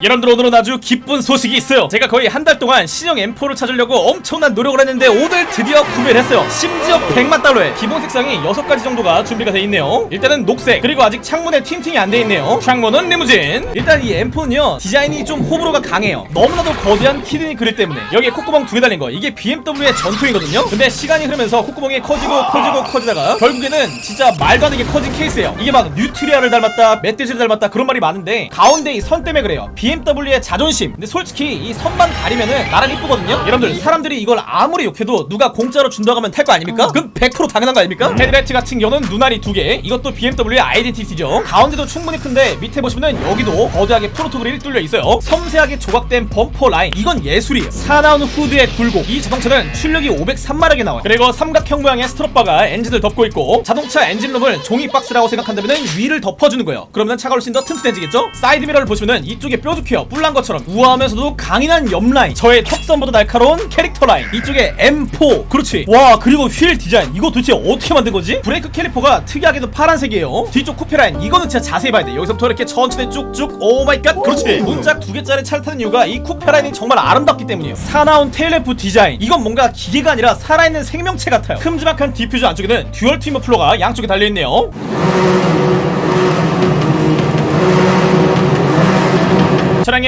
여러분들 오늘은 아주 기쁜 소식이 있어요. 제가 거의 한 달 동안 신형 M4를 찾으려고 엄청난 노력을 했는데 오늘 드디어 구매를 했어요. 심지어 100만 달러에. 기본 색상이 6가지 정도가 준비가 돼 있네요. 일단은 녹색 그리고 아직 창문에 틴팅이 안 돼 있네요. 창문은 리무진. 일단 이 M4는요 디자인이 좀 호불호가 강해요. 너무나도 거대한 kidney grille 때문에. 여기에 콧구멍 두 개 달린 거. 이게 BMW의 전통이거든요. 근데 시간이 흐르면서 콧구멍이 커지고 커지고 커지다가 결국에는 진짜 말도 안 되게 커진 케이스예요. 이게 막 뉴트리아를 닮았다 멧돼지를 닮았다 그런 말이 많은데 가운데 이 선 때문에 그래요 BMW의 자존심. 근데 솔직히 이 선만 가리면은 나름 이쁘거든요? 여러분들 사람들이 이걸 아무리 욕해도 누가 공짜로 준다고 하면 탈 거 아닙니까? 그럼 100% 당연한 거 아닙니까? 헤드라이트 같은 경우는 눈알이 두 개. 이것도 BMW의 identity죠. 가운데도 충분히 큰데 밑에 보시면은 여기도 거대하게 front grille이 뚫려 있어요. 섬세하게 조각된 범퍼 라인. 이건 예술이에요. 사나운 후드의 굴곡 이 자동차는 출력이 503마력이 나와요. 그리고 삼각형 모양의 strut bar가 엔진을 덮고 있고 자동차 엔진룸을 종이 박스라고 생각한다면 위를 덮어주는 거예요. 그러면 차가 훨씬 더 튼튼해지겠죠? 사이드 미러를 보시면은 이쪽에 뾰족 해요 뿔난 것처럼 우아하면서도 강인한 옆라인. 저의 턱선보다 날카로운 캐릭터 라인. 이쪽에 M4 그렇지. 와 그리고 휠 디자인. 이거 도대체 어떻게 만든 거지? 브레이크 캘리퍼가 특이하게도 파란색이에요. 뒤쪽 쿠페 라인. 이거는 진짜 자세히 봐야 돼. 여기서부터 이렇게 천천히 쭉쭉. oh my god 그렇지. 문짝 두 개짜리 차를 타는 이유가 이 쿠페 라인이 정말 아름답기 때문이에요. 사나운 테일램프 디자인. 이건 뭔가 기계가 아니라 살아있는 생명체 같아요. 큼지막한 디퓨저 안쪽에는 dual twin 머플러가 양쪽에 달려있네요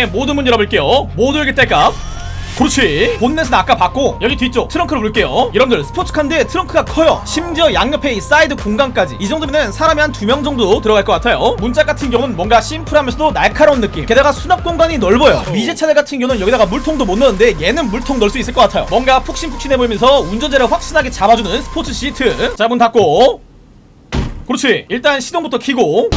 차량의 모든 문 열어볼게요. 모두 열기 뗄까 그렇지. 본넷은 아까 봤고 여기 뒤쪽 트렁크를 볼게요. 여러분들 스포츠카인데 트렁크가 커요. 심지어 양옆에 이 사이드 공간까지. 이 정도면 사람이 한 두 명 정도 들어갈 것 같아요. 문짝 같은 경우는 뭔가 심플하면서도 날카로운 느낌. 게다가 수납 공간이 넓어요. 미제 차들 같은 경우는 여기다가 물통도 못 넣는데 얘는 물통 넣을 수 있을 것 같아요. 뭔가 푹신푹신해 보이면서 운전자를 확실하게 잡아주는 스포츠 시트. 자 문 닫고. 그렇지. 일단 시동부터 켜고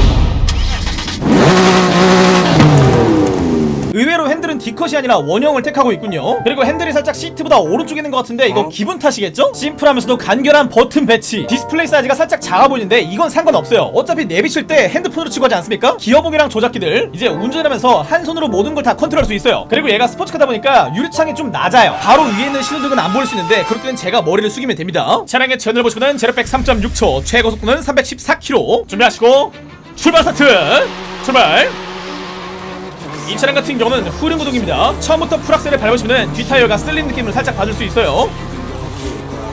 의외로 핸들은 D컷이 아니라 원형을 택하고 있군요. 그리고 핸들이 살짝 시트보다 오른쪽에 있는 것 같은데 이거 기분 탓이겠죠? 심플하면서도 간결한 버튼 배치. 디스플레이 사이즈가 살짝 작아 보이는데 이건 상관없어요. 어차피 내비 칠 때 핸드폰으로 치고 하지 않습니까? 기어봉이랑 조작기들 이제 운전하면서 한 손으로 모든 걸 다 컨트롤할 수 있어요. 그리고 얘가 스포츠카다 보니까 유리창이 좀 낮아요. 바로 위에 있는 신호등은 안 보일 수 있는데 그럴 때는 제가 머리를 숙이면 됩니다. 차량의 제원을 보시면 제로백 3.6초 최고 속도는 314km 준비하시고 출발 스타트! 출발 이 차량 같은 경우는 후륜 구동입니다. 처음부터 full악셀을 밟으시면 뒷타이어가 쓸린 느낌을 살짝 받을 수 있어요.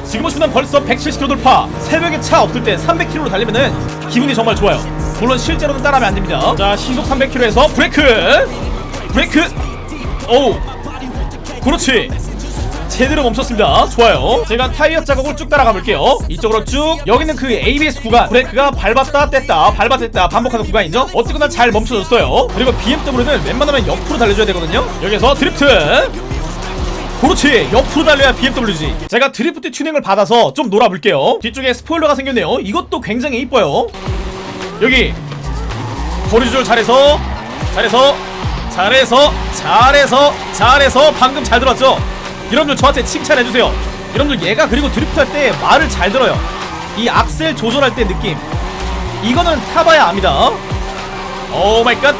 지금 보시면 벌써 170km 돌파. 새벽에 차 없을 때 300km로 달리면은 기분이 정말 좋아요. 물론 실제로는 따라하면 안 됩니다. 자, 시속 300km에서 브레이크, 브레이크. 오, 그렇지. 제대로 멈췄습니다. 좋아요. 제가 타이어 자국을 쭉 따라가 볼게요. 이쪽으로 쭉. 여기는 그 ABS 구간. 브레이크가 밟았다 뗐다, 밟았다 뗐다 반복하는 구간이죠. 어쨌거나 잘 멈춰졌어요. 그리고 BMW는 웬만하면 옆으로 달려줘야 되거든요. 여기서 드리프트. 그렇지 옆으로 달려야 BMW지 제가 드리프트 튜닝을 받아서 좀 놀아볼게요 뒤쪽에 스포일러가 생겼네요 이것도 굉장히 이뻐요 여기 거리 조절 잘해서 잘해서 잘해서 잘해서 잘해서 방금 잘 들었죠 여러분들 저한테 칭찬해주세요. 여러분들 얘가 그리고 드리프트 할 때 말을 잘 들어요. 이 악셀 조절할 때 느낌. 이거는 타봐야 압니다. oh my god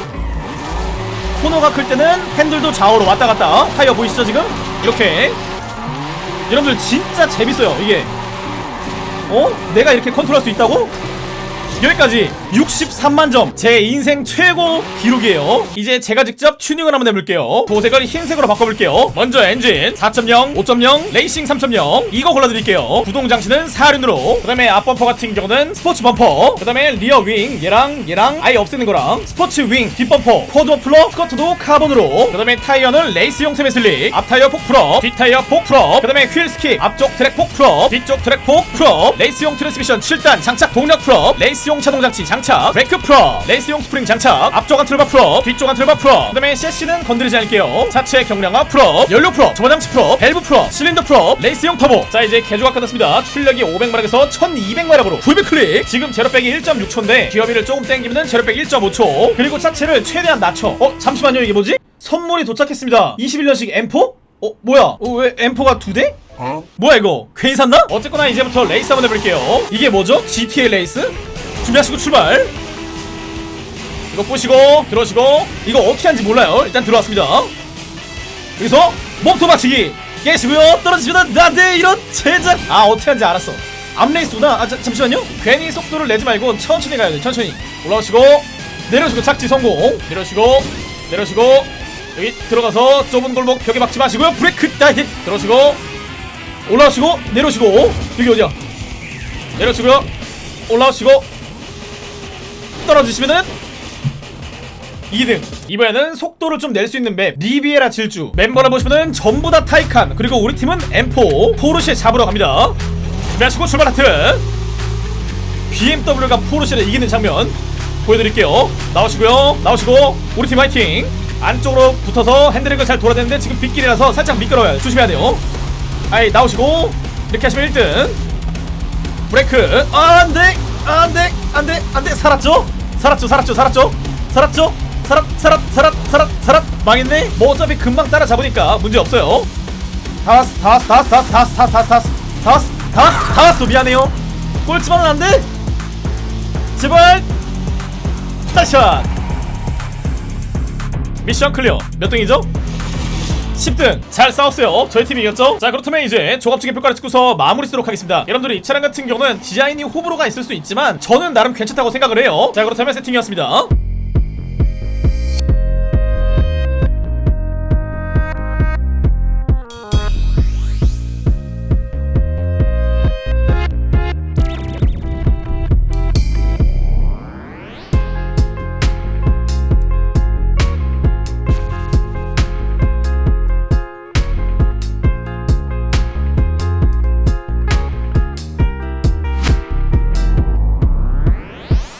코너가 클 때는 핸들도 좌우로 왔다 갔다 타이어 보이시죠 지금? 이렇게. 여러분들 진짜 재밌어요 이게. 어? 내가 이렇게 컨트롤할 수 있다고? 여기까지 63만 점. 제 인생 최고 기록이에요. 이제 제가 직접 튜닝을 한번 해볼게요. 도색을 흰색으로 바꿔볼게요. 먼저 엔진 4.0 5.0 레이싱 3.0 이거 골라드릴게요. 구동 장치는 사륜으로. 그 다음에 앞범퍼 같은 경우는 스포츠 범퍼. 그 다음에 리어 윙 얘랑 얘랑 아예 없애는 거랑 스포츠 윙 뒷범퍼. 코드 플러 스커트도 카본으로. 그 다음에 타이어는 레이스용 세메슬릭. 앞타이어 폭프럽 뒷타이어 폭프럽 그 다음에 휠 스킵 앞쪽 트랙 폭프럽 뒤쪽 트랙 폭프럽 레이스용 트랜스미션 7단 장착 동력 프럽 레이스 용 자동장치 장착. 브레이크 프럽 레이스용 스프링 장착. 앞쪽 안틀바 프럽 뒤쪽 안틀바 프럽 그 다음에 셰시는 건드리지 않을게요. 차체 경량화 프럽 연료 프럽 저장치 프럽 밸브 프럽 실린더 프럽 레이스용 터보. 자 이제 개조가 끝났습니다. 출력이 500마력에서 1200마력으로. 풀백 클릭. 지금 제로백이 1.6초인데 기어비를 조금 땡기면 제로백 1.5초. 그리고 차체를 최대한 낮춰. 어 잠시만요. 이게 뭐지? 선물이 도착했습니다. 21년식 M4? 어 뭐야? 어, 왜 M4가 두 대? 뭐야 이거? 괜히 샀나? 어쨌거나 이제부터 레이스 한번 해볼게요. 이게 뭐죠? GTA 레이스? 준비하시고 출발. 이거 보시고 들어오시고. 이거 어떻게 하는지 몰라요. 일단 들어왔습니다. 여기서 몸통 박치기. 깨시고요. 떨어지시면 나한테 이런 제작. 아 어떻게 하는지 알았어. 암레이스구나. 아 자, 잠시만요. 괜히 속도를 내지 말고 천천히 가야 돼 천천히. 올라오시고. 내려오시고 착지 성공. 내려오시고. 내려오시고. 여기 들어가서 좁은 골목 벽에 박지 마시고요. 브레이크 타이밍 들어오시고. 올라오시고. 내려오시고. 여기 어디야? 내려오시고요. 올라오시고 떨어지시면은 2등. 이번에는 속도를 좀 낼 수 있는 map. 리비에라 질주. 멤버를 보시면은 전부 다 타이칸. 그리고 우리 팀은 M4 포르쉐 잡으러 갑니다. 준비하시고 출발 하트. BMW가 포르쉐를 이기는 장면 보여드릴게요. 나오시고요. 나오시고 우리 팀 화이팅. 안쪽으로 붙어서 핸들링을 잘 돌아야 되는데 지금 빗길이라서 살짝 미끄러워요. 조심해야 돼요. 아이 나오시고 이렇게 하시면 1등. 브레이크. 아, 안돼. 안돼. 안돼. 안돼. 살았죠 살았죠 살았죠 살았죠? 살았죠? 살았 살았 살았 살았 살았. 망했네? 뭐 어차피 금방 따라잡으니까 문제 없어요. 다 왔어 다 왔어 다 왔어 다 왔어 다 왔어 다 왔어 다 왔어 다 왔어 다 왔어 다 왔어. 미안해요. 꼴찌만은 안돼? 제발. 다샷 미션 클리어. 몇 등이죠? 10등. 잘 싸웠어요. 저희 팀이 이겼죠? 자 그렇다면 이제 종합적인 평가를 찍고서 마무리 쓰도록 하겠습니다. 여러분들이 이 차량 같은 경우는 디자인이 호불호가 있을 수 있지만 저는 나름 괜찮다고 생각을 해요. 자 그렇다면 세팅이었습니다